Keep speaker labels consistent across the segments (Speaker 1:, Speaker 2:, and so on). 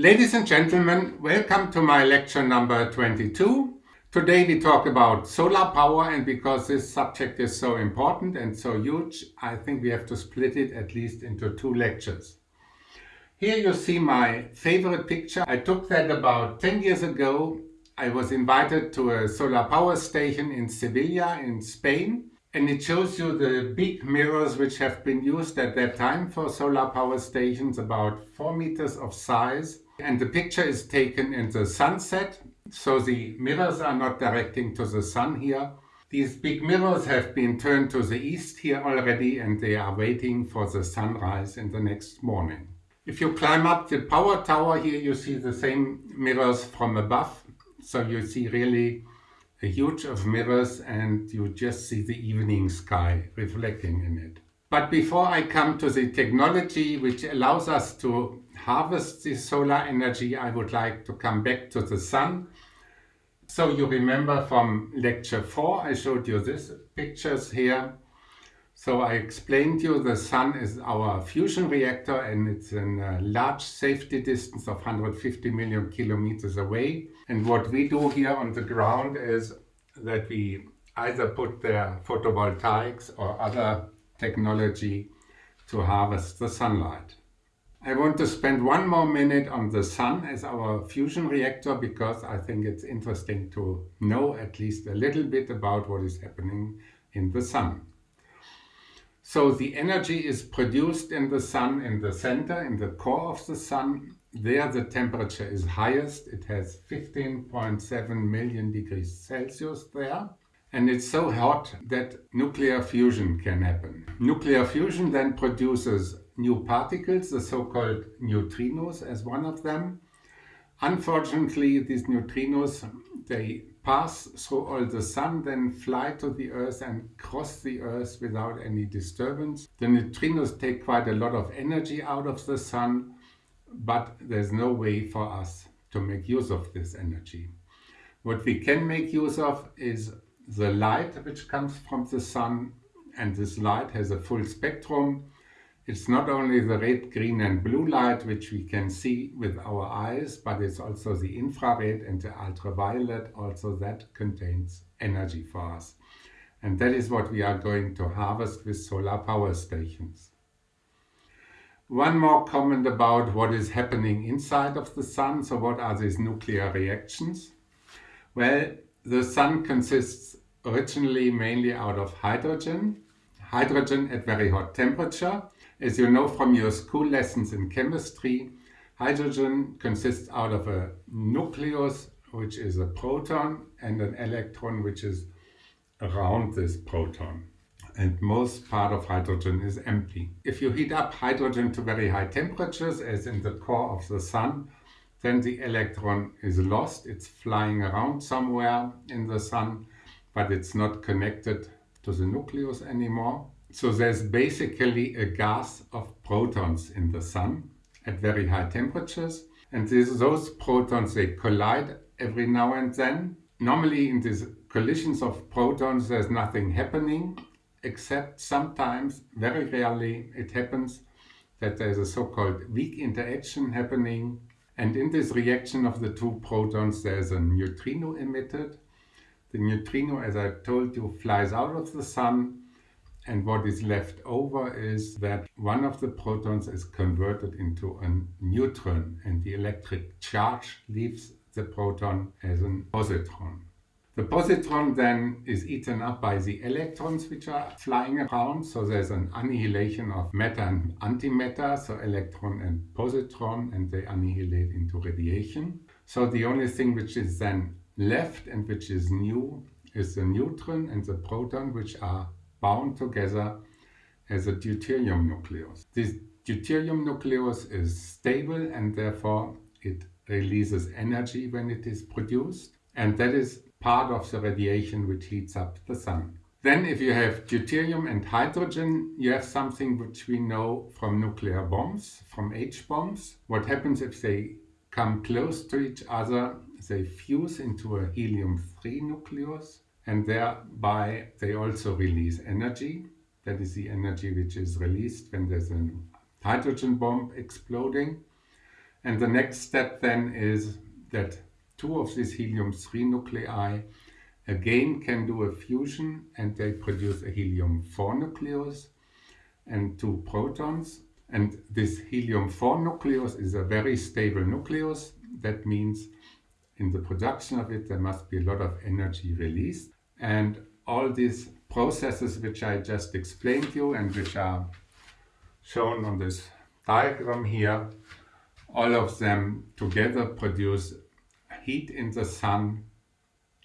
Speaker 1: Ladies and gentlemen, welcome to my lecture number 22. Today we talk about solar power and because this subject is so important and so huge, I think we have to split it at least into two lectures. Here you see my favorite picture. I took that about 10 years ago. I was invited to a solar power station in Sevilla in Spain and it shows you the big mirrors which have been used at that time for solar power stations, about 4 meters of size and the picture is taken in the sunset, so the mirrors are not directing to the sun here. These big mirrors have been turned to the east here already and they are waiting for the sunrise in the next morning. If you climb up the power tower here you see the same mirrors from above. So you see really a huge of mirrors and you just see the evening sky reflecting in it. But before I come to the technology which allows us to harvest the solar energy, I would like to come back to the sun. So you remember from lecture 4, I showed you these pictures here. So I explained to you the sun is our fusion reactor and it's in a large safety distance of 150 million kilometers away. And what we do here on the ground is that we either put there photovoltaics or other technology to harvest the sunlight. I want to spend one more minute on the sun as our fusion reactor because I think it's interesting to know at least a little bit about what is happening in the sun. So the energy is produced in the sun in the center, in the core of the sun. There the temperature is highest. It has 15.7 million degrees Celsius there. And it's so hot that nuclear fusion can happen. Nuclear fusion then produces new particles, the so-called neutrinos as one of them. Unfortunately, these neutrinos, they pass through all the sun, then fly to the earth and cross the earth without any disturbance. The neutrinos take quite a lot of energy out of the sun, but there's no way for us to make use of this energy. What we can make use of is the light which comes from the sun and this light has a full spectrum it's not only the red, green and blue light which we can see with our eyes, but it's also the infrared and the ultraviolet, also that contains energy for us. And that is what we are going to harvest with solar power stations. One more comment about what is happening inside of the sun. So what are these nuclear reactions? Well, the sun consists originally mainly out of hydrogen. Hydrogen at very hot temperature as you know from your school lessons in chemistry, hydrogen consists out of a nucleus, which is a proton, and an electron, which is around this proton. And most part of hydrogen is empty. If you heat up hydrogen to very high temperatures, as in the core of the sun, then the electron is lost. It's flying around somewhere in the sun, but it's not connected to the nucleus anymore. So there's basically a gas of protons in the sun at very high temperatures. And this, those protons, they collide every now and then. Normally in these collisions of protons, there's nothing happening, except sometimes, very rarely, it happens that there's a so-called weak interaction happening. And in this reaction of the two protons, there's a neutrino emitted. The neutrino, as I told you, flies out of the sun and what is left over is that one of the protons is converted into a neutron and the electric charge leaves the proton as a positron. The positron then is eaten up by the electrons which are flying around, so there's an annihilation of matter and antimatter, so electron and positron, and they annihilate into radiation. So the only thing which is then left and which is new is the neutron and the proton which are bound together as a deuterium nucleus. This deuterium nucleus is stable and therefore it releases energy when it is produced and that is part of the radiation which heats up the sun. Then if you have deuterium and hydrogen, you have something which we know from nuclear bombs, from H-bombs. What happens if they come close to each other, they fuse into a helium-3 nucleus and thereby they also release energy. That is the energy which is released when there's a hydrogen bomb exploding. And the next step then is that two of these helium-3 nuclei again can do a fusion and they produce a helium-4 nucleus and two protons. And this helium-4 nucleus is a very stable nucleus. That means in the production of it there must be a lot of energy released. And all these processes which I just explained to you and which are shown on this diagram here, all of them together produce heat in the sun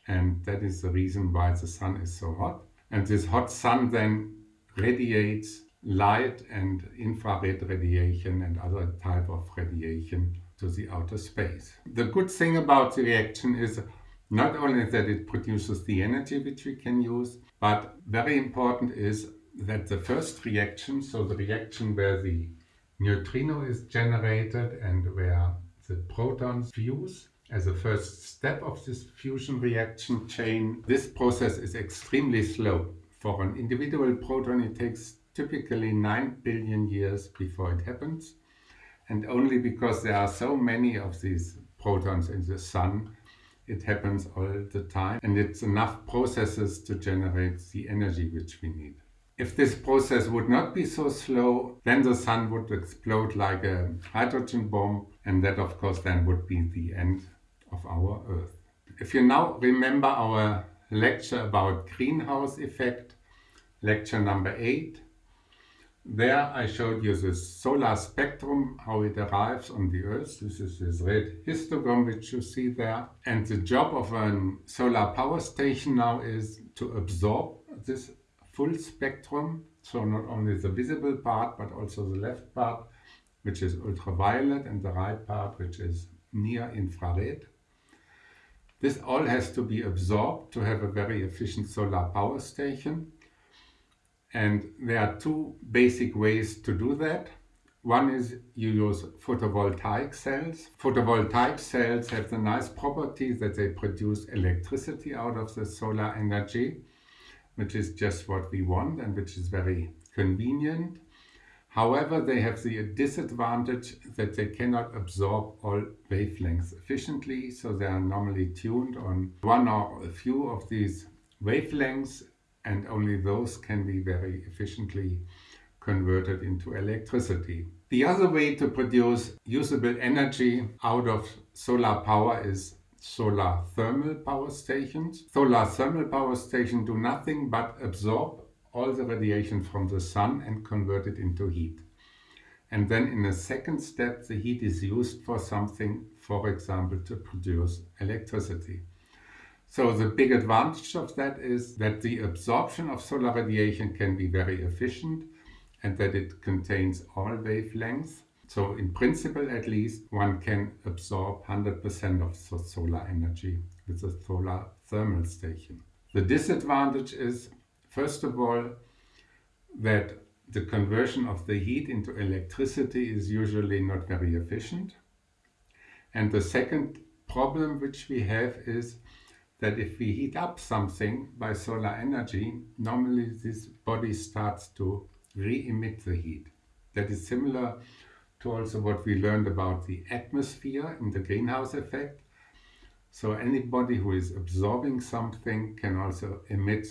Speaker 1: and that is the reason why the sun is so hot. And this hot sun then radiates light and infrared radiation and other type of radiation to the outer space. The good thing about the reaction is not only that it produces the energy which we can use, but very important is that the first reaction, so the reaction where the neutrino is generated and where the protons fuse, as a first step of this fusion reaction chain, this process is extremely slow. For an individual proton it takes typically 9 billion years before it happens. And only because there are so many of these protons in the sun, it happens all the time. And it's enough processes to generate the energy which we need. If this process would not be so slow, then the sun would explode like a hydrogen bomb. And that of course then would be the end of our Earth. If you now remember our lecture about greenhouse effect, lecture number 8, there I showed you the solar spectrum, how it arrives on the Earth. This is this red histogram which you see there. And the job of a solar power station now is to absorb this full spectrum. So not only the visible part, but also the left part, which is ultraviolet, and the right part, which is near infrared. This all has to be absorbed to have a very efficient solar power station. And there are two basic ways to do that. One is you use photovoltaic cells. Photovoltaic cells have the nice property that they produce electricity out of the solar energy, which is just what we want and which is very convenient. However, they have the disadvantage that they cannot absorb all wavelengths efficiently, so they are normally tuned on one or a few of these wavelengths and only those can be very efficiently converted into electricity. The other way to produce usable energy out of solar power is solar thermal power stations. Solar thermal power stations do nothing but absorb all the radiation from the sun and convert it into heat. And then in a second step, the heat is used for something, for example, to produce electricity. So the big advantage of that is that the absorption of solar radiation can be very efficient and that it contains all wavelengths. So in principle, at least, one can absorb 100% of solar energy with a solar thermal station. The disadvantage is First of all, that the conversion of the heat into electricity is usually not very efficient. And the second problem which we have is that if we heat up something by solar energy, normally this body starts to re-emit the heat. That is similar to also what we learned about the atmosphere in the greenhouse effect. So anybody who is absorbing something can also emit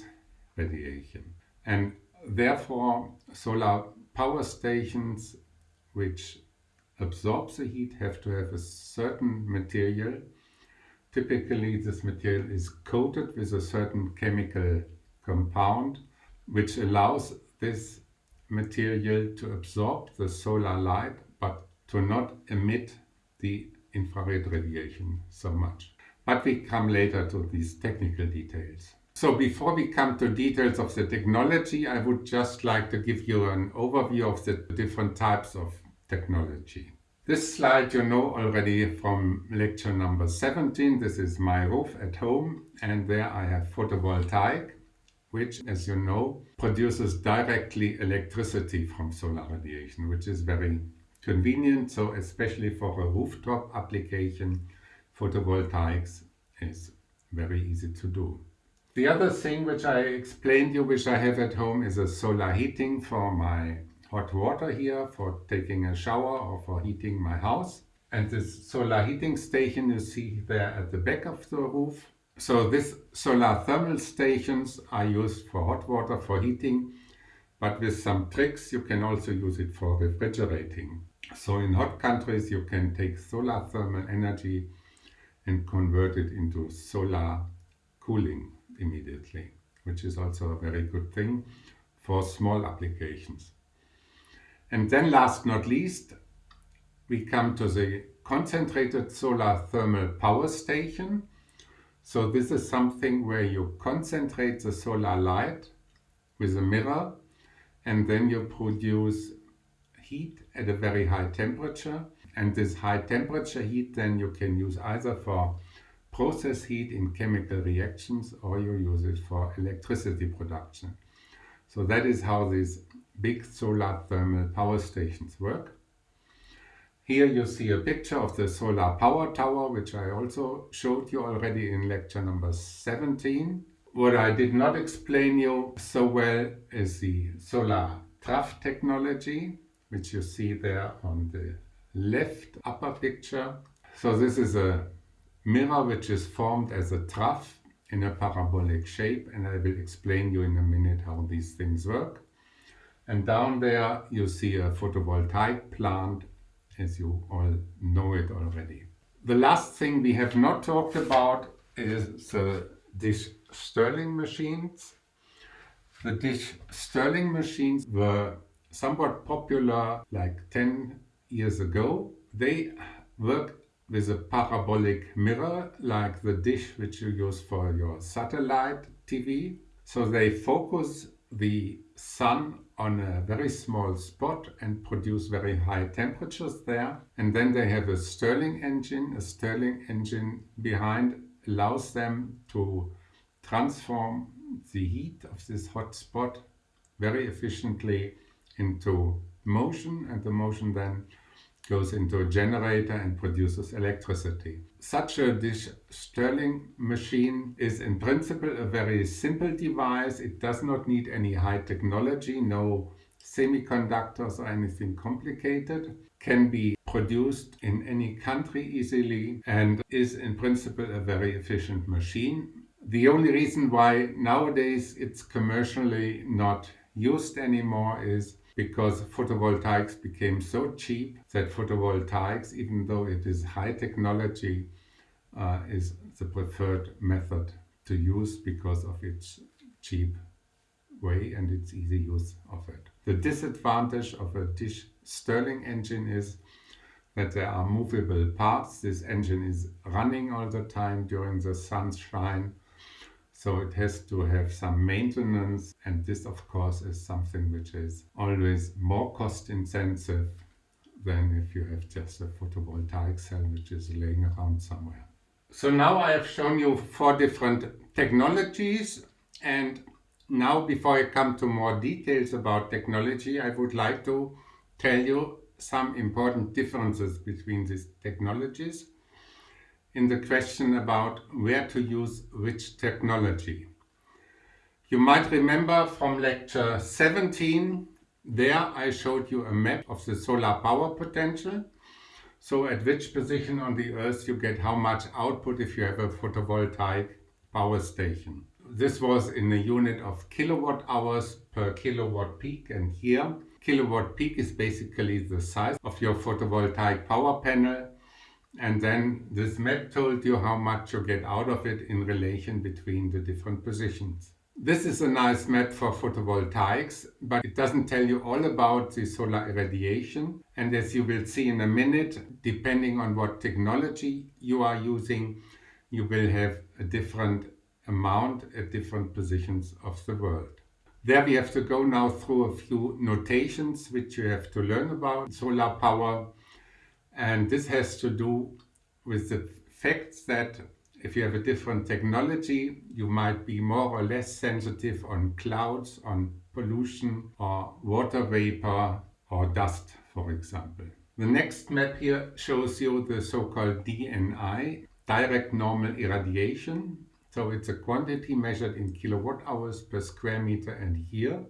Speaker 1: radiation. And therefore solar power stations which absorb the heat have to have a certain material. Typically this material is coated with a certain chemical compound which allows this material to absorb the solar light but to not emit the infrared radiation so much. But we come later to these technical details. So before we come to details of the technology, I would just like to give you an overview of the different types of technology. This slide you know already from lecture number 17. This is my roof at home and there I have photovoltaic, which as you know produces directly electricity from solar radiation, which is very convenient. So especially for a rooftop application, photovoltaics is very easy to do. The other thing which I explained you, which I have at home, is a solar heating for my hot water here, for taking a shower or for heating my house. And this solar heating station you see there at the back of the roof. So these solar thermal stations are used for hot water for heating, but with some tricks you can also use it for refrigerating. So in hot countries you can take solar thermal energy and convert it into solar cooling immediately, which is also a very good thing for small applications. And then last not least, we come to the concentrated solar thermal power station. So this is something where you concentrate the solar light with a mirror and then you produce heat at a very high temperature and this high temperature heat then you can use either for process heat in chemical reactions or you use it for electricity production. So that is how these big solar thermal power stations work. Here you see a picture of the solar power tower, which I also showed you already in lecture number 17. What I did not explain you so well is the solar trough technology, which you see there on the left upper picture. So this is a mirror which is formed as a trough in a parabolic shape and I will explain you in a minute how these things work. And down there you see a photovoltaic plant as you all know it already. The last thing we have not talked about is the dish Stirling machines. The dish Stirling machines were somewhat popular like 10 years ago. They work with a parabolic mirror like the dish which you use for your satellite TV. So they focus the sun on a very small spot and produce very high temperatures there. And then they have a Stirling engine. A Stirling engine behind allows them to transform the heat of this hot spot very efficiently into motion and the motion then goes into a generator and produces electricity. Such a dish machine is in principle a very simple device. It does not need any high technology, no semiconductors or anything complicated. Can be produced in any country easily and is in principle a very efficient machine. The only reason why nowadays it's commercially not used anymore is because photovoltaics became so cheap that photovoltaics, even though it is high technology, uh, is the preferred method to use because of its cheap way and its easy use of it. The disadvantage of a dish Stirling engine is that there are movable parts. This engine is running all the time during the sunshine so it has to have some maintenance and this of course is something which is always more cost intensive than if you have just a photovoltaic cell which is laying around somewhere. So now I have shown you four different technologies and now before I come to more details about technology I would like to tell you some important differences between these technologies in the question about where to use which technology. You might remember from lecture 17, there I showed you a map of the solar power potential. So at which position on the earth you get how much output if you have a photovoltaic power station. This was in a unit of kilowatt hours per kilowatt peak and here kilowatt peak is basically the size of your photovoltaic power panel and then this map told you how much you get out of it in relation between the different positions. This is a nice map for photovoltaics, but it doesn't tell you all about the solar irradiation. And as you will see in a minute, depending on what technology you are using, you will have a different amount at different positions of the world. There we have to go now through a few notations which you have to learn about solar power and this has to do with the fact that if you have a different technology, you might be more or less sensitive on clouds, on pollution or water vapor or dust, for example. The next map here shows you the so-called DNI, direct normal irradiation. So it's a quantity measured in kilowatt hours per square meter and year.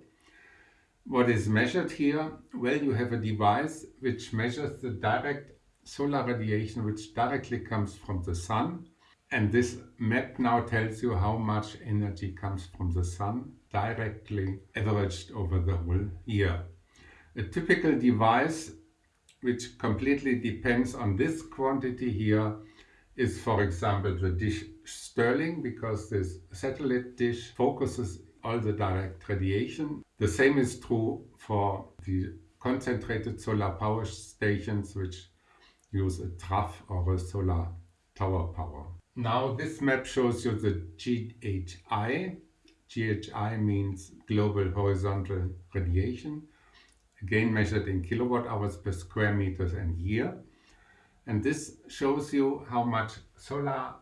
Speaker 1: What is measured here? Well, you have a device which measures the direct solar radiation which directly comes from the sun. And this map now tells you how much energy comes from the sun directly averaged over the whole year. A typical device which completely depends on this quantity here is for example the dish Stirling because this satellite dish focuses all the direct radiation. The same is true for the concentrated solar power stations which use a trough or a solar tower power. Now this map shows you the GHI. GHI means global horizontal radiation, again measured in kilowatt hours per square meters and year. And this shows you how much solar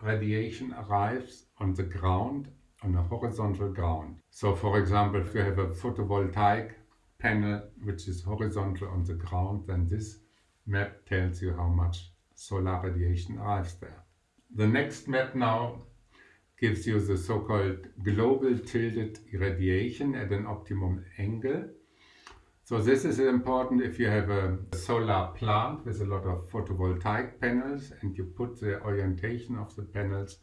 Speaker 1: radiation arrives on the ground, on a horizontal ground. So for example, if you have a photovoltaic panel which is horizontal on the ground, then this map tells you how much solar radiation arrives there. The next map now gives you the so-called global tilted irradiation at an optimum angle. So this is important if you have a solar plant with a lot of photovoltaic panels and you put the orientation of the panels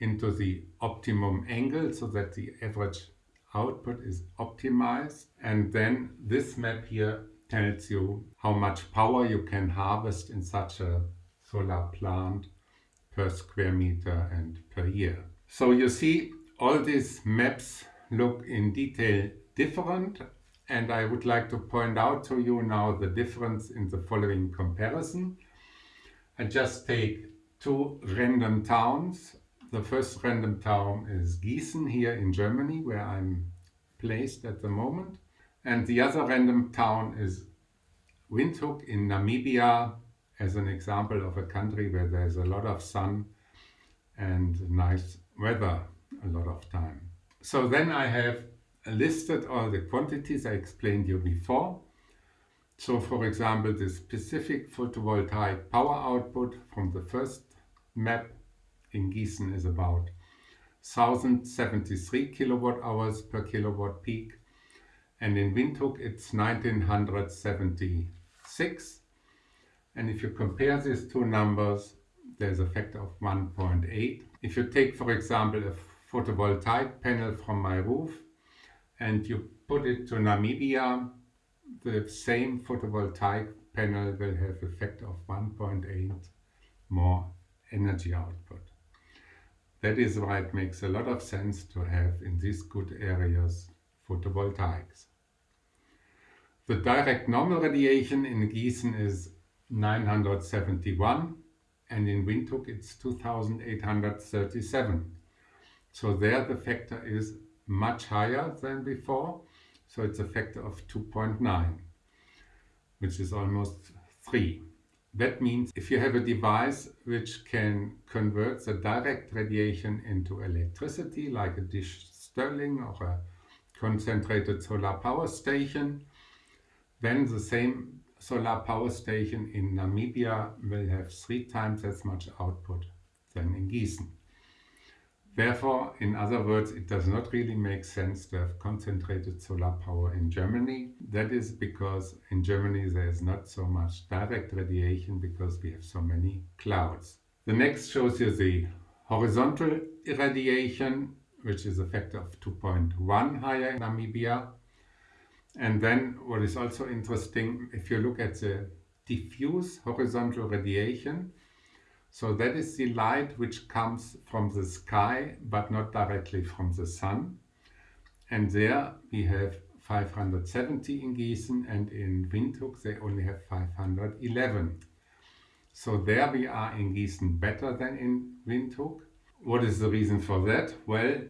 Speaker 1: into the optimum angle so that the average output is optimized and then this map here tells you how much power you can harvest in such a solar plant per square meter and per year. So you see all these maps look in detail different and I would like to point out to you now the difference in the following comparison. I just take two random towns. The first random town is Gießen here in Germany where I'm placed at the moment. And the other random town is Windhoek in Namibia as an example of a country where there's a lot of sun and nice weather a lot of time. So then I have listed all the quantities I explained you before. So for example, the specific photovoltaic power output from the first map in Gießen is about 1073 kilowatt hours per kilowatt peak and in Windhoek it's 1976 and if you compare these two numbers there's a factor of 1.8. If you take for example a photovoltaic panel from my roof and you put it to Namibia, the same photovoltaic panel will have a factor of 1.8 more energy output. That is why it makes a lot of sense to have in these good areas photovoltaics. The direct normal radiation in Gießen is 971 and in Windhoek it's 2837. So there the factor is much higher than before. So it's a factor of 2.9, which is almost 3. That means if you have a device which can convert the direct radiation into electricity, like a dish Stirling or a concentrated solar power station, then the same solar power station in Namibia will have three times as much output than in Gießen. Therefore, in other words, it does not really make sense to have concentrated solar power in Germany. That is because in Germany there is not so much direct radiation because we have so many clouds. The next shows you the horizontal irradiation, which is a factor of 2.1 higher in Namibia. And then what is also interesting, if you look at the diffuse horizontal radiation, so that is the light which comes from the sky, but not directly from the sun. And there we have 570 in Gießen and in Windhoek they only have 511. So there we are in Gießen better than in Windhoek. What is the reason for that? Well,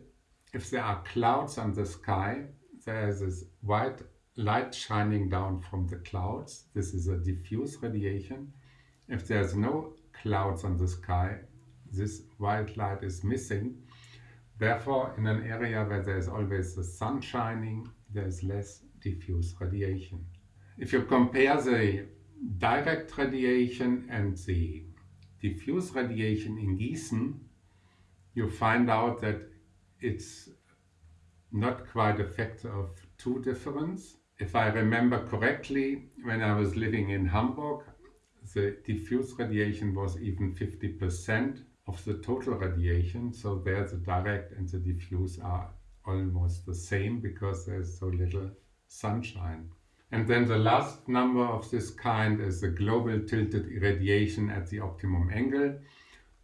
Speaker 1: if there are clouds on the sky, there is this white light shining down from the clouds. This is a diffuse radiation. If there's no clouds on the sky, this white light is missing. Therefore, in an area where there is always the sun shining, there is less diffuse radiation. If you compare the direct radiation and the diffuse radiation in Gießen, you find out that it's not quite a factor of two difference. If I remember correctly, when I was living in Hamburg, the diffuse radiation was even 50% of the total radiation. So there the direct and the diffuse are almost the same because there's so little sunshine. And then the last number of this kind is the global tilted irradiation at the optimum angle.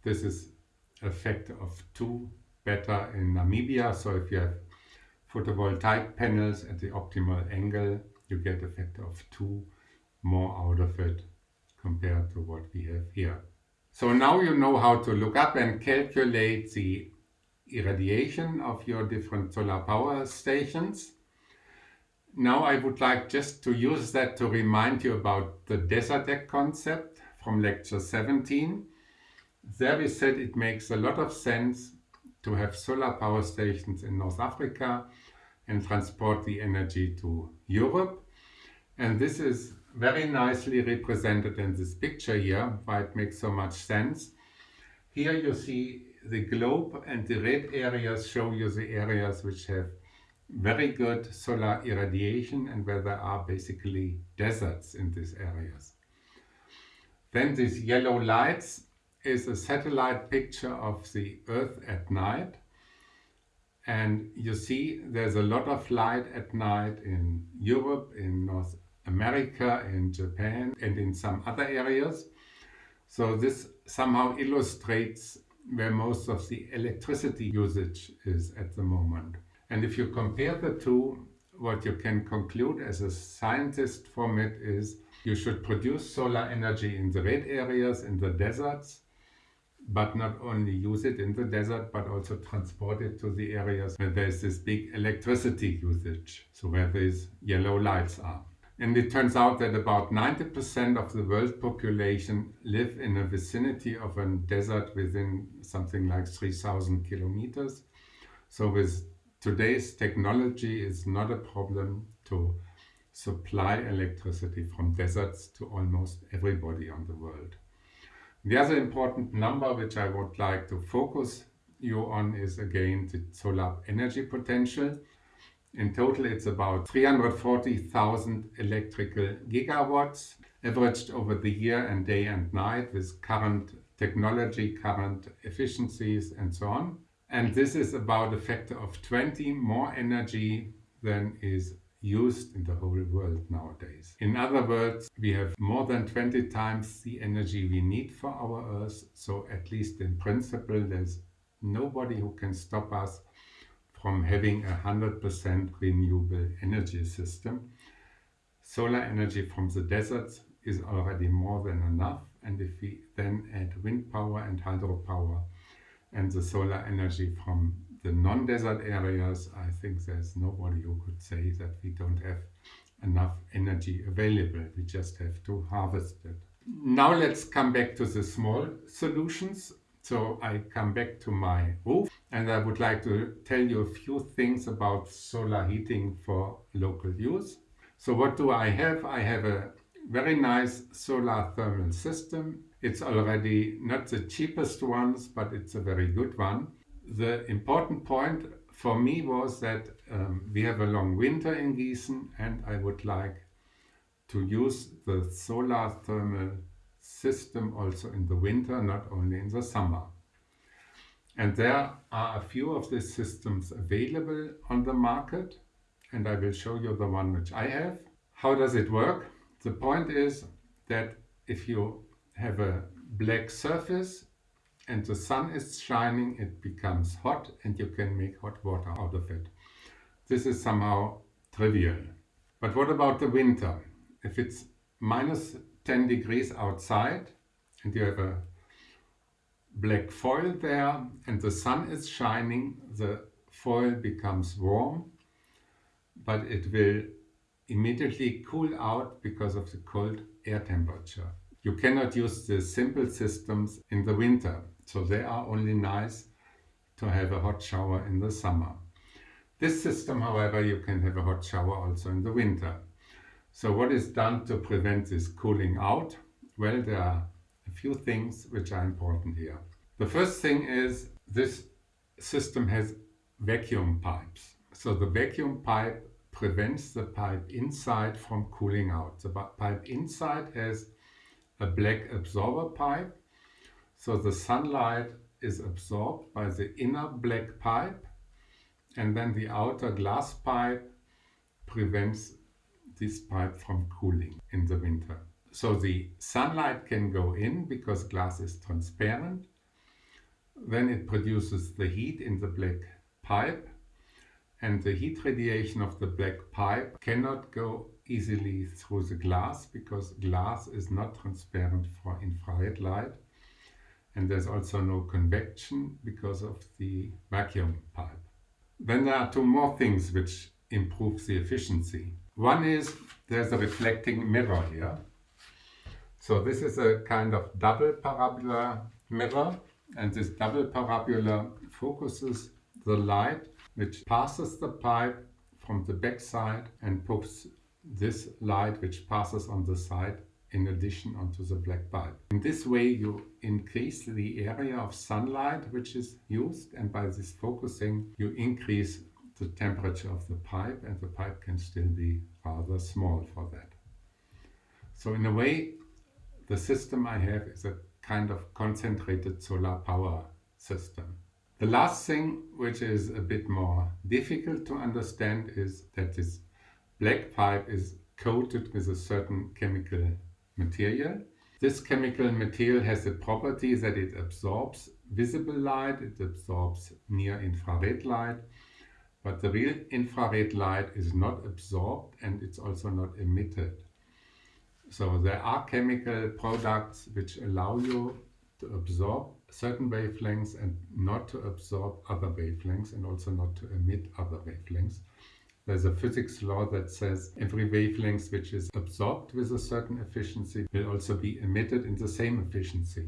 Speaker 1: This is a factor of 2 better in Namibia. So if you have photovoltaic panels at the optimal angle, you get a factor of 2 more out of it compared to what we have here. So now you know how to look up and calculate the irradiation of your different solar power stations. Now I would like just to use that to remind you about the Desertec concept from lecture 17. There we said it makes a lot of sense to have solar power stations in North Africa and transport the energy to Europe. And this is very nicely represented in this picture here, why it makes so much sense. Here you see the globe and the red areas show you the areas which have very good solar irradiation and where there are basically deserts in these areas. Then these yellow lights is a satellite picture of the Earth at night. And you see there's a lot of light at night in Europe, in North America, in Japan, and in some other areas. So this somehow illustrates where most of the electricity usage is at the moment. And if you compare the two, what you can conclude as a scientist from it is you should produce solar energy in the red areas, in the deserts, but not only use it in the desert, but also transport it to the areas where there's this big electricity usage, so where these yellow lights are. And it turns out that about 90% of the world population live in a vicinity of a desert within something like 3000 kilometers. So with today's technology, it's not a problem to supply electricity from deserts to almost everybody on the world. The other important number which I would like to focus you on is again the solar energy potential. In total it's about 340,000 electrical gigawatts averaged over the year and day and night with current technology, current efficiencies and so on. And this is about a factor of 20 more energy than is used in the whole world nowadays. In other words, we have more than 20 times the energy we need for our Earth, so at least in principle there's nobody who can stop us from having a 100% renewable energy system. Solar energy from the deserts is already more than enough and if we then add wind power and hydropower and the solar energy from the non-desert areas, I think there's nobody who could say that we don't have enough energy available. We just have to harvest it. Now let's come back to the small solutions. So I come back to my roof and I would like to tell you a few things about solar heating for local use. So what do I have? I have a very nice solar thermal system. It's already not the cheapest ones, but it's a very good one the important point for me was that um, we have a long winter in Gießen and I would like to use the solar thermal system also in the winter, not only in the summer. And there are a few of these systems available on the market and I will show you the one which I have. How does it work? The point is that if you have a black surface and the sun is shining, it becomes hot and you can make hot water out of it. This is somehow trivial. But what about the winter? If it's minus 10 degrees outside and you have a black foil there and the sun is shining, the foil becomes warm, but it will immediately cool out because of the cold air temperature. You cannot use the simple systems in the winter. So they are only nice to have a hot shower in the summer. This system, however, you can have a hot shower also in the winter. So what is done to prevent this cooling out? Well, there are a few things which are important here. The first thing is this system has vacuum pipes. So the vacuum pipe prevents the pipe inside from cooling out. The pipe inside has a black absorber pipe. So the sunlight is absorbed by the inner black pipe and then the outer glass pipe prevents this pipe from cooling in the winter. So the sunlight can go in because glass is transparent. Then it produces the heat in the black pipe and the heat radiation of the black pipe cannot go easily through the glass because glass is not transparent for infrared light and there's also no convection because of the vacuum pipe. Then there are two more things which improve the efficiency. One is there's a reflecting mirror here. So this is a kind of double parabola mirror and this double parabola focuses the light which passes the pipe from the back side and puts this light which passes on the side in addition onto the black pipe. In this way you increase the area of sunlight which is used and by this focusing you increase the temperature of the pipe and the pipe can still be rather small for that. So in a way the system I have is a kind of concentrated solar power system. The last thing which is a bit more difficult to understand is that this black pipe is coated with a certain chemical material. This chemical material has the property that it absorbs visible light, it absorbs near infrared light, but the real infrared light is not absorbed and it's also not emitted. So there are chemical products which allow you to absorb certain wavelengths and not to absorb other wavelengths and also not to emit other wavelengths. There's a physics law that says every wavelength which is absorbed with a certain efficiency will also be emitted in the same efficiency.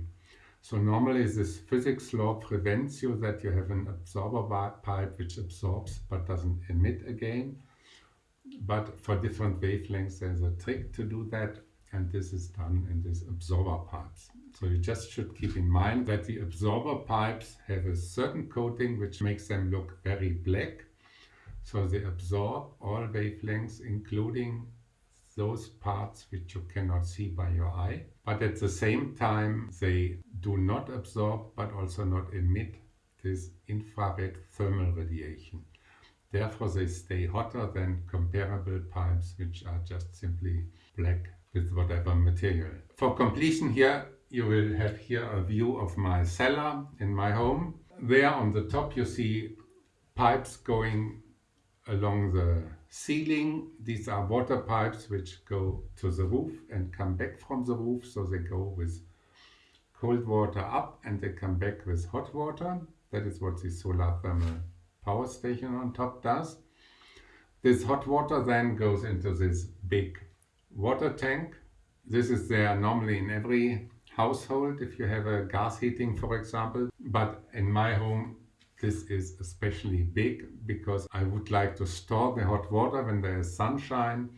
Speaker 1: So normally this physics law prevents you that you have an absorber pipe which absorbs but doesn't emit again. But for different wavelengths there's a trick to do that and this is done in these absorber pipes. So you just should keep in mind that the absorber pipes have a certain coating which makes them look very black so they absorb all wavelengths, including those parts which you cannot see by your eye. But at the same time, they do not absorb, but also not emit this infrared thermal radiation. Therefore, they stay hotter than comparable pipes, which are just simply black with whatever material. For completion here, you will have here a view of my cellar in my home. There on the top you see pipes going along the ceiling. These are water pipes which go to the roof and come back from the roof. So they go with cold water up and they come back with hot water. That is what the solar thermal power station on top does. This hot water then goes into this big water tank. This is there normally in every household if you have a gas heating for example. But in my home this is especially big because I would like to store the hot water when there is sunshine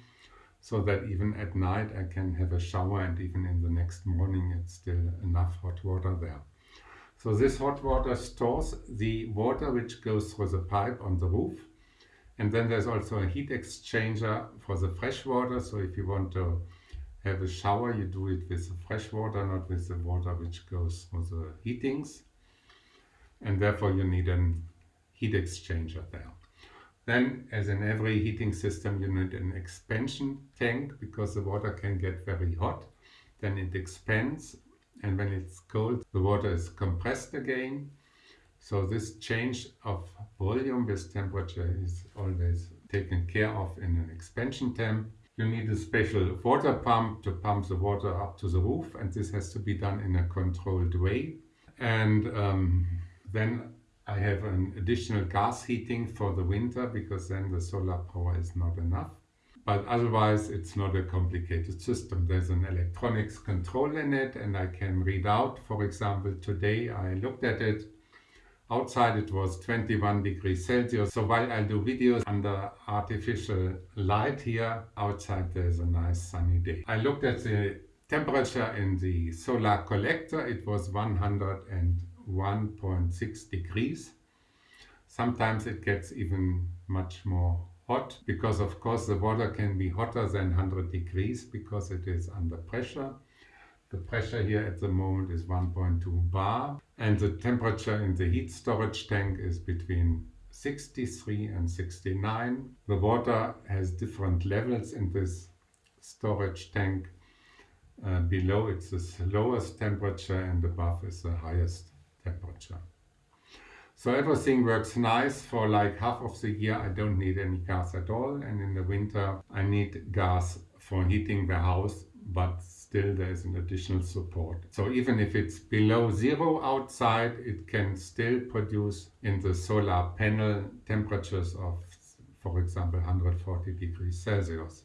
Speaker 1: so that even at night I can have a shower and even in the next morning it's still enough hot water there. So this hot water stores the water which goes through the pipe on the roof. And then there's also a heat exchanger for the fresh water. So if you want to have a shower you do it with the fresh water not with the water which goes through the heatings and therefore you need a heat exchanger there. Then, as in every heating system, you need an expansion tank because the water can get very hot. Then it expands and when it's cold, the water is compressed again. So this change of volume with temperature is always taken care of in an expansion tank. You need a special water pump to pump the water up to the roof and this has to be done in a controlled way. And um, then I have an additional gas heating for the winter because then the solar power is not enough. But otherwise it's not a complicated system. There's an electronics control in it and I can read out. For example, today I looked at it. Outside it was 21 degrees Celsius. So while I do videos under artificial light here, outside there's a nice sunny day. I looked at the temperature in the solar collector. It was 100 and 1.6 degrees. Sometimes it gets even much more hot because of course the water can be hotter than 100 degrees because it is under pressure. The pressure here at the moment is 1.2 bar and the temperature in the heat storage tank is between 63 and 69. The water has different levels in this storage tank. Uh, below it's the lowest temperature and above is the highest temperature. So everything works nice for like half of the year I don't need any gas at all and in the winter I need gas for heating the house but still there is an additional support. So even if it's below zero outside it can still produce in the solar panel temperatures of for example 140 degrees Celsius.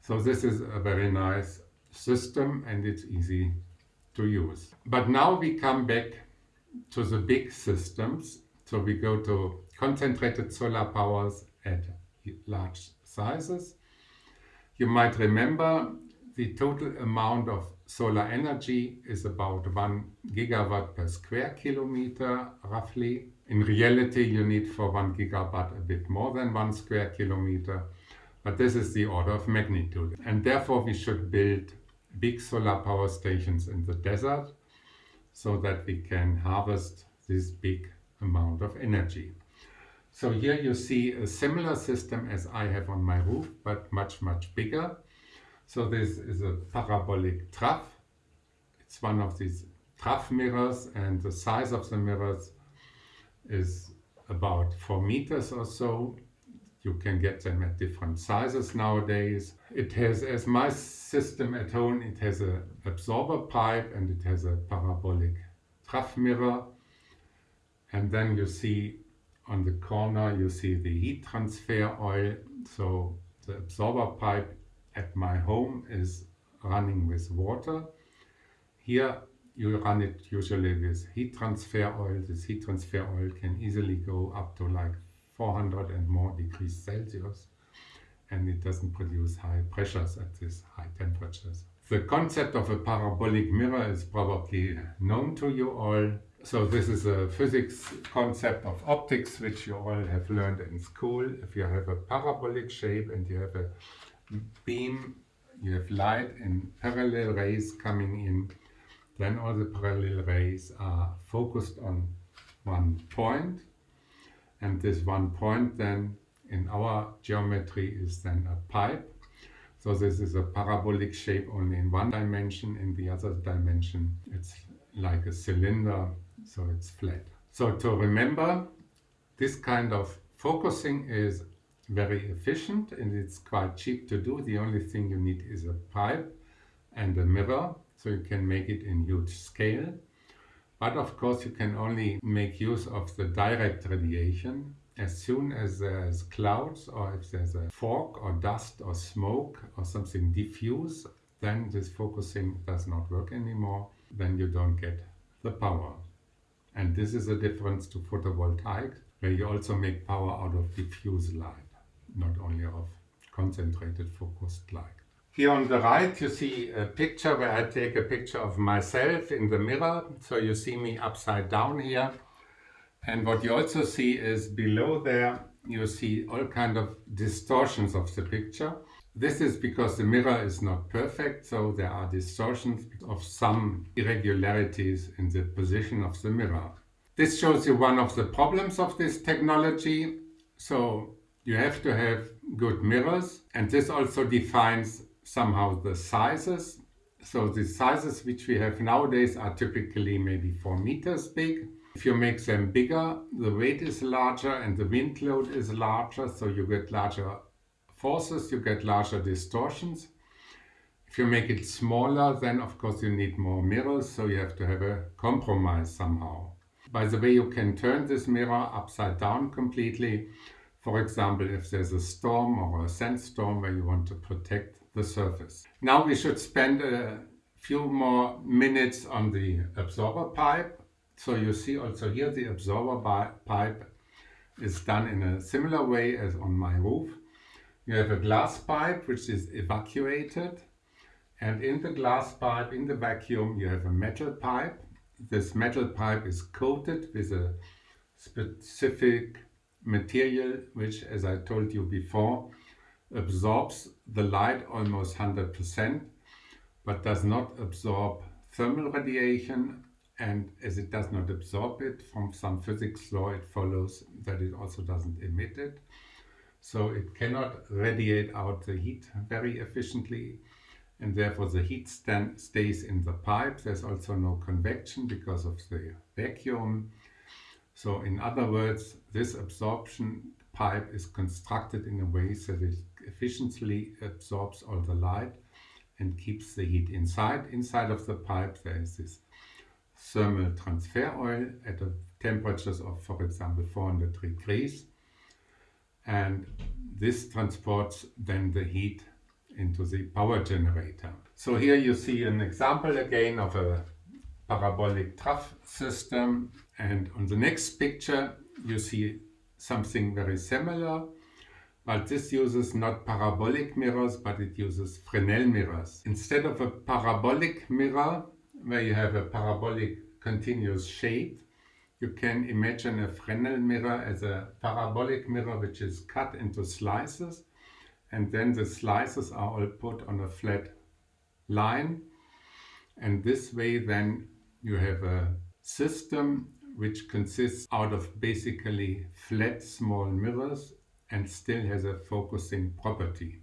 Speaker 1: So this is a very nice system and it's easy to use. But now we come back to the big systems. So we go to concentrated solar powers at large sizes. You might remember the total amount of solar energy is about 1 gigawatt per square kilometer roughly. In reality you need for 1 gigawatt a bit more than 1 square kilometer but this is the order of magnitude and therefore we should build big solar power stations in the desert so that we can harvest this big amount of energy. So here you see a similar system as I have on my roof, but much, much bigger. So this is a parabolic trough. It's one of these trough mirrors and the size of the mirrors is about 4 meters or so. You can get them at different sizes nowadays. It has, as my system at home, it has a absorber pipe and it has a parabolic trough mirror. And then you see on the corner, you see the heat transfer oil. So the absorber pipe at my home is running with water. Here you run it usually with heat transfer oil. This heat transfer oil can easily go up to like 400 and more degrees Celsius and it doesn't produce high pressures at these high temperatures. The concept of a parabolic mirror is probably known to you all. So this is a physics concept of optics which you all have learned in school. If you have a parabolic shape and you have a beam, you have light in parallel rays coming in, then all the parallel rays are focused on one point and this one point then in our geometry is then a pipe. So this is a parabolic shape only in one dimension, in the other dimension it's like a cylinder, so it's flat. So to remember, this kind of focusing is very efficient and it's quite cheap to do. The only thing you need is a pipe and a mirror, so you can make it in huge scale. But of course you can only make use of the direct radiation as soon as there's clouds or if there's a fog or dust or smoke or something diffuse, then this focusing does not work anymore. Then you don't get the power. And this is a difference to photovoltaic, where you also make power out of diffuse light, not only of concentrated focused light. Here on the right you see a picture where I take a picture of myself in the mirror. So you see me upside down here. And what you also see is below there you see all kind of distortions of the picture. This is because the mirror is not perfect, so there are distortions of some irregularities in the position of the mirror. This shows you one of the problems of this technology. So you have to have good mirrors and this also defines somehow the sizes. So the sizes which we have nowadays are typically maybe 4 meters big. If you make them bigger, the weight is larger and the wind load is larger, so you get larger forces, you get larger distortions. If you make it smaller, then of course you need more mirrors, so you have to have a compromise somehow. By the way, you can turn this mirror upside down completely. For example, if there's a storm or a sandstorm where you want to protect the surface. Now we should spend a few more minutes on the absorber pipe. So you see also here the absorber pipe is done in a similar way as on my roof. You have a glass pipe which is evacuated and in the glass pipe, in the vacuum, you have a metal pipe. This metal pipe is coated with a specific material which, as I told you before, absorbs the light almost 100%. but does not absorb thermal radiation and as it does not absorb it from some physics law it follows that it also doesn't emit it so it cannot radiate out the heat very efficiently and therefore the heat stays in the pipe. There's also no convection because of the vacuum. So in other words, this absorption pipe is constructed in a way so that it efficiently absorbs all the light and keeps the heat inside. Inside of the pipe there is this thermal transfer oil at a temperatures of, for example, 400 degrees. And this transports then the heat into the power generator. So here you see an example again of a parabolic trough system and on the next picture you see something very similar but this uses not parabolic mirrors but it uses Fresnel mirrors. Instead of a parabolic mirror where you have a parabolic continuous shape you can imagine a Fresnel mirror as a parabolic mirror which is cut into slices and then the slices are all put on a flat line and this way then you have a system which consists out of basically flat small mirrors and still has a focusing property.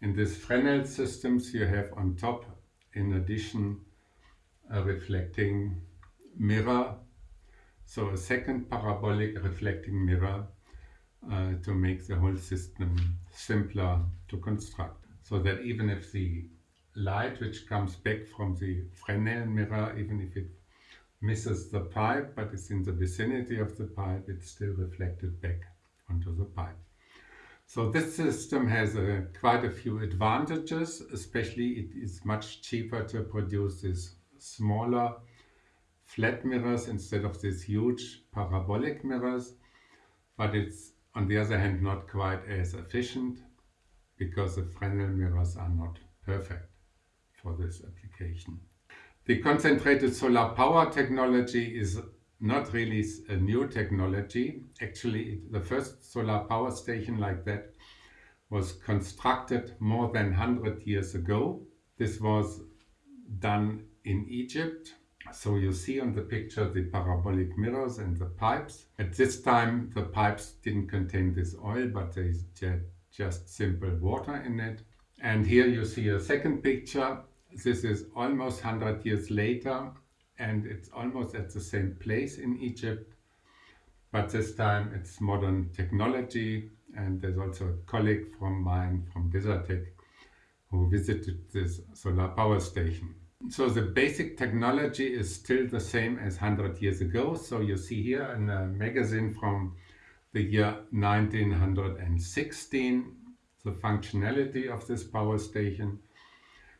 Speaker 1: In these Fresnel systems you have on top in addition a reflecting mirror so a second parabolic reflecting mirror uh, to make the whole system simpler to construct. So that even if the light which comes back from the Fresnel mirror, even if it misses the pipe but it's in the vicinity of the pipe, it's still reflected back onto the pipe. So this system has uh, quite a few advantages, especially it is much cheaper to produce these smaller flat mirrors instead of these huge parabolic mirrors, but it's on the other hand not quite as efficient because the Fresnel mirrors are not perfect for this application. The concentrated solar power technology is not really a new technology. Actually, the first solar power station like that was constructed more than 100 years ago. This was done in Egypt so you see on the picture the parabolic mirrors and the pipes. At this time the pipes didn't contain this oil but they just simple water in it. And here you see a second picture. This is almost 100 years later and it's almost at the same place in Egypt. But this time it's modern technology and there's also a colleague from mine from Desertec who visited this solar power station. So the basic technology is still the same as 100 years ago. So you see here in a magazine from the year 1916 the functionality of this power station.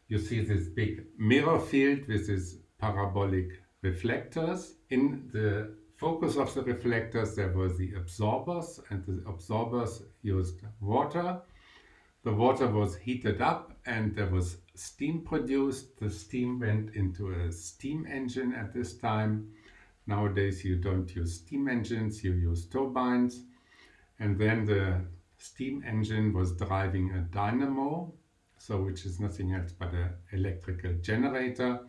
Speaker 1: You see this big mirror field with these parabolic reflectors. In the focus of the reflectors there were the absorbers and the absorbers used water. The water was heated up and there was steam produced. The steam went into a steam engine at this time. Nowadays you don't use steam engines, you use turbines. And then the steam engine was driving a dynamo, so which is nothing else but an electrical generator.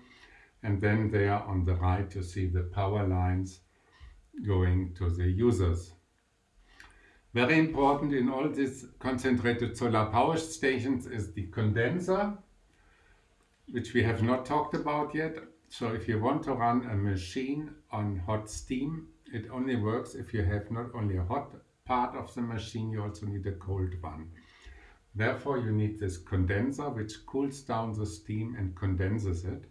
Speaker 1: And then there on the right you see the power lines going to the users. Very important in all these concentrated solar power stations is the condenser which we have not talked about yet. So if you want to run a machine on hot steam, it only works if you have not only a hot part of the machine, you also need a cold one. Therefore you need this condenser which cools down the steam and condenses it.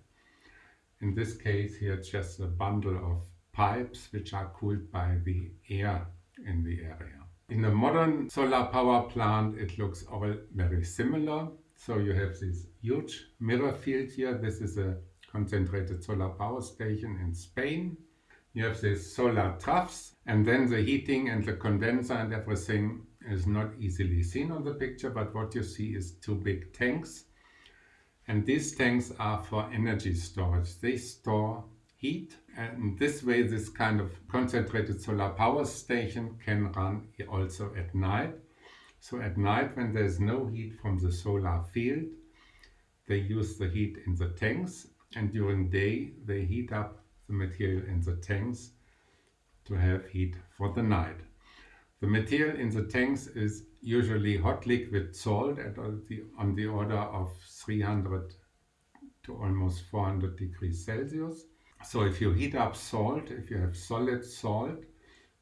Speaker 1: In this case here it's just a bundle of pipes which are cooled by the air in the area. In a modern solar power plant it looks all very similar. So you have this huge mirror field here. This is a concentrated solar power station in Spain. You have these solar troughs and then the heating and the condenser and everything is not easily seen on the picture, but what you see is two big tanks. And these tanks are for energy storage. They store heat and this way this kind of concentrated solar power station can run also at night so at night when there's no heat from the solar field, they use the heat in the tanks and during day they heat up the material in the tanks to have heat for the night. The material in the tanks is usually hot liquid salt at the, on the order of 300 to almost 400 degrees Celsius. So if you heat up salt, if you have solid salt,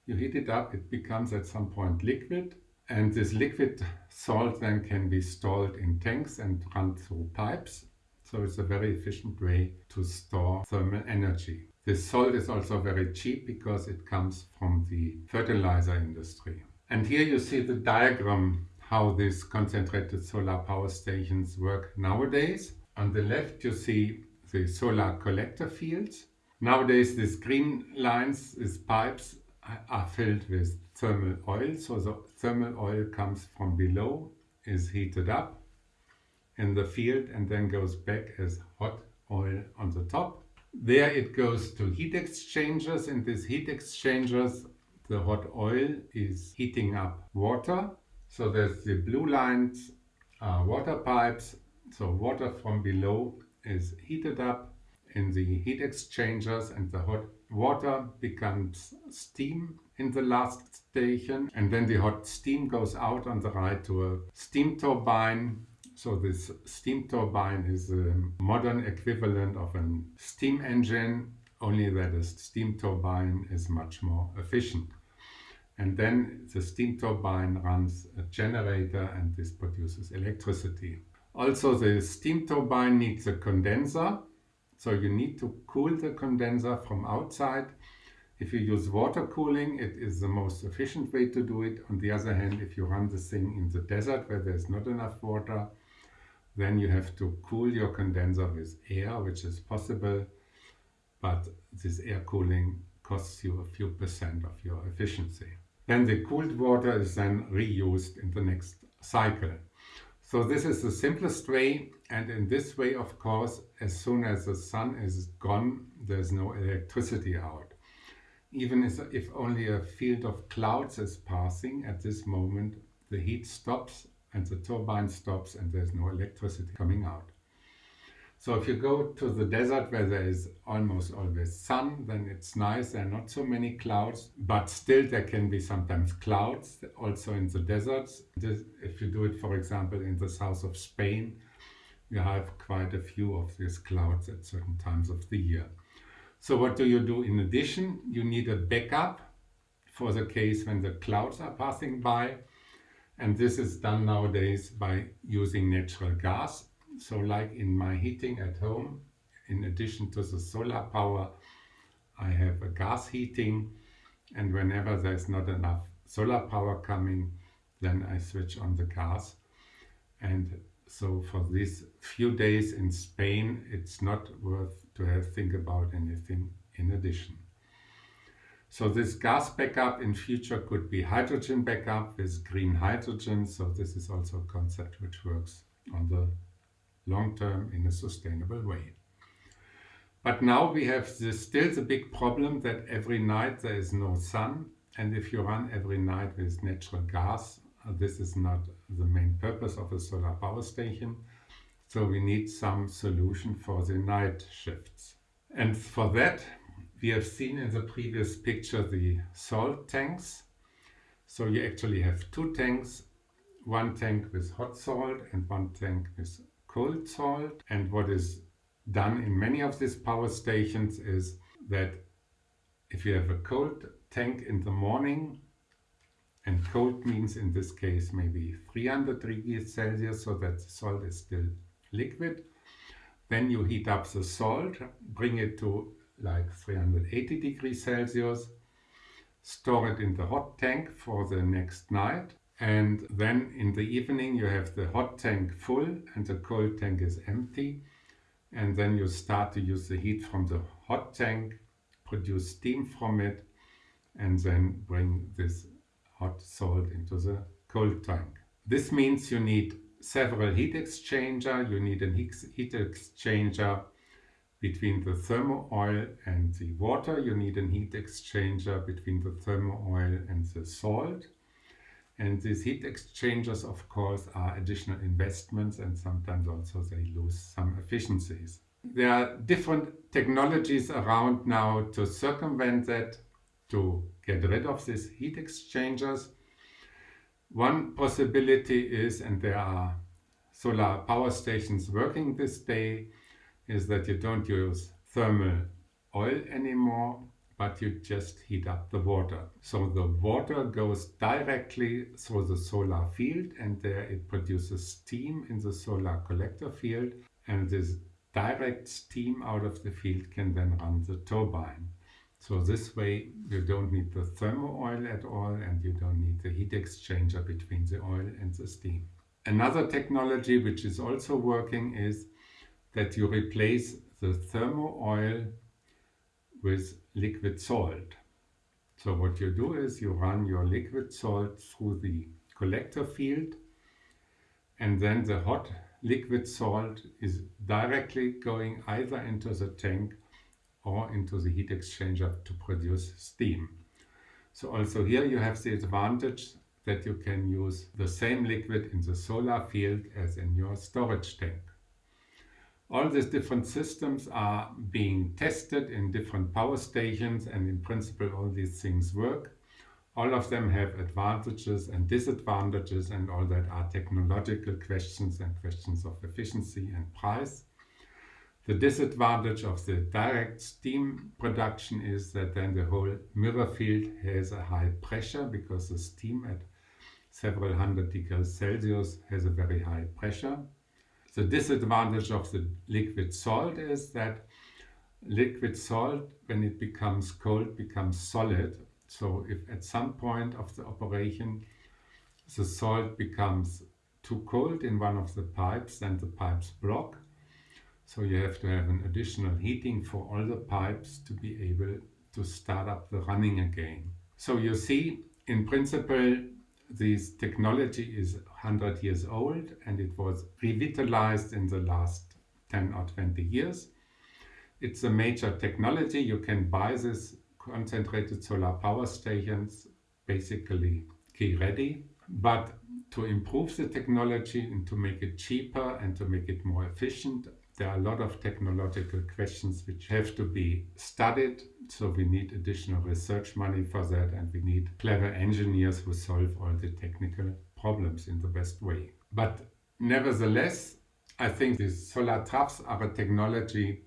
Speaker 1: you heat it up, it becomes at some point liquid and this liquid salt then can be stored in tanks and run through pipes. So it's a very efficient way to store thermal energy. This salt is also very cheap because it comes from the fertilizer industry. And here you see the diagram how these concentrated solar power stations work nowadays. On the left you see the solar collector fields. Nowadays these green lines, these pipes are filled with thermal oil. So the thermal oil comes from below, is heated up in the field and then goes back as hot oil on the top. There it goes to heat exchangers. In these heat exchangers, the hot oil is heating up water. So there's the blue lines, uh, water pipes. So water from below is heated up in the heat exchangers and the hot water becomes steam in the last station and then the hot steam goes out on the right to a steam turbine. So this steam turbine is a modern equivalent of a steam engine, only that a steam turbine is much more efficient. And then the steam turbine runs a generator and this produces electricity. Also the steam turbine needs a condenser so you need to cool the condenser from outside. If you use water cooling, it is the most efficient way to do it. On the other hand, if you run the thing in the desert where there's not enough water, then you have to cool your condenser with air, which is possible, but this air cooling costs you a few percent of your efficiency. Then the cooled water is then reused in the next cycle. So this is the simplest way and in this way of course as soon as the sun is gone there's no electricity out. Even if only a field of clouds is passing at this moment the heat stops and the turbine stops and there's no electricity coming out. So if you go to the desert where there is almost always sun, then it's nice, there are not so many clouds, but still there can be sometimes clouds also in the deserts. This, if you do it, for example, in the south of Spain, you have quite a few of these clouds at certain times of the year. So what do you do in addition? You need a backup for the case when the clouds are passing by. And this is done nowadays by using natural gas so like in my heating at home, in addition to the solar power, I have a gas heating and whenever there's not enough solar power coming, then I switch on the gas. And so for these few days in Spain, it's not worth to have think about anything in addition. So this gas backup in future could be hydrogen backup with green hydrogen. So this is also a concept which works on the long term in a sustainable way. But now we have this, still the big problem that every night there is no sun and if you run every night with natural gas, uh, this is not the main purpose of a solar power station. So we need some solution for the night shifts. And for that we have seen in the previous picture the salt tanks. So you actually have two tanks, one tank with hot salt and one tank with cold salt. And what is done in many of these power stations is that if you have a cold tank in the morning, and cold means in this case maybe 300 degrees Celsius, so that the salt is still liquid, then you heat up the salt, bring it to like 380 degrees Celsius, store it in the hot tank for the next night and then in the evening you have the hot tank full and the cold tank is empty and then you start to use the heat from the hot tank produce steam from it and then bring this hot salt into the cold tank. This means you need several heat exchanger, you need a heat exchanger between the thermo oil and the water, you need a heat exchanger between the thermo oil and the salt And these heat exchangers, of course, are additional investments and sometimes also they lose some efficiencies. There are different technologies around now to circumvent that, to get rid of these heat exchangers. One possibility is, and there are solar power stations working this day, is that you don't use thermal oil anymore, but you just heat up the water. So the water goes directly through the solar field and there it produces steam in the solar collector field and this direct steam out of the field can then run the turbine. So this way you don't need the thermal oil at all and you don't need the heat exchanger between the oil and the steam. Another technology which is also working is that you replace the thermal oil with liquid salt. So what you do is you run your liquid salt through the collector field and then the hot liquid salt is directly going either into the tank or into the heat exchanger to produce steam. So also here you have the advantage that you can use the same liquid in the solar field as in your storage tank. All these different systems are being tested in different power stations and in principle all these things work. All of them have advantages and disadvantages and all that are technological questions and questions of efficiency and price. The disadvantage of the direct steam production is that then the whole mirror field has a high pressure because the steam at several hundred degrees Celsius has a very high pressure. The disadvantage of the liquid salt is that liquid salt, when it becomes cold, becomes solid. So if at some point of the operation the salt becomes too cold in one of the pipes, then the pipes block. So you have to have an additional heating for all the pipes to be able to start up the running again. So you see, in principle, this technology is 100 years old and it was revitalized in the last 10 or 20 years. It's a major technology. You can buy this concentrated solar power stations basically key ready. But to improve the technology and to make it cheaper and to make it more efficient, there are a lot of technological questions which have to be studied. So we need additional research money for that and we need clever engineers who solve all the technical problems in the best way. But nevertheless, I think these solar troughs are a technology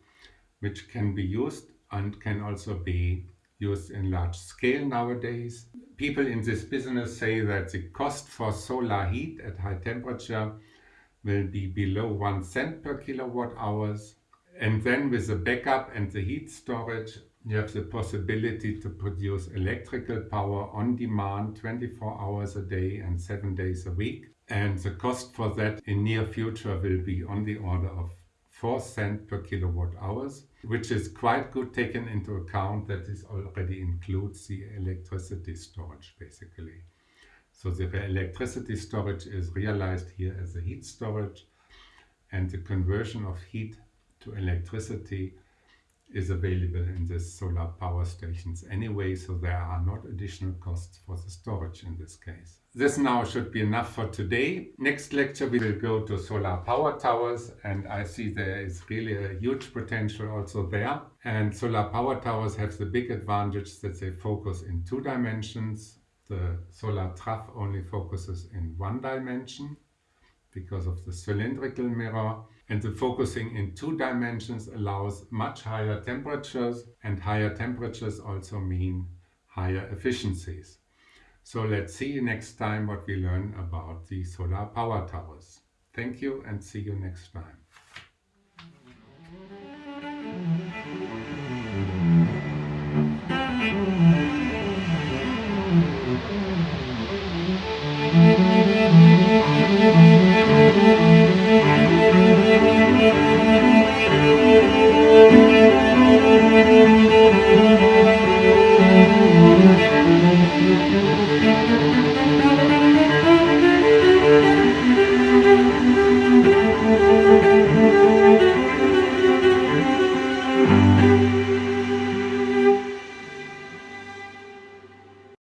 Speaker 1: which can be used and can also be used in large scale nowadays. People in this business say that the cost for solar heat at high temperature will be below 1 cent per kilowatt hours. And then with the backup and the heat storage, you have the possibility to produce electrical power on demand 24 hours a day and 7 days a week. And the cost for that in near future will be on the order of 4 cent per kilowatt hours, which is quite good taken into account that this already includes the electricity storage basically. So the electricity storage is realized here as a heat storage and the conversion of heat to electricity is available in the solar power stations anyway, so there are not additional costs for the storage in this case. This now should be enough for today. Next lecture we will go to solar power towers and I see there is really a huge potential also there. And solar power towers have the big advantage that they focus in two dimensions the solar trough only focuses in one dimension because of the cylindrical mirror and the focusing in two dimensions allows much higher temperatures and higher temperatures also mean higher efficiencies. So let's see next time what we learn about the solar power towers. Thank you and see you next time.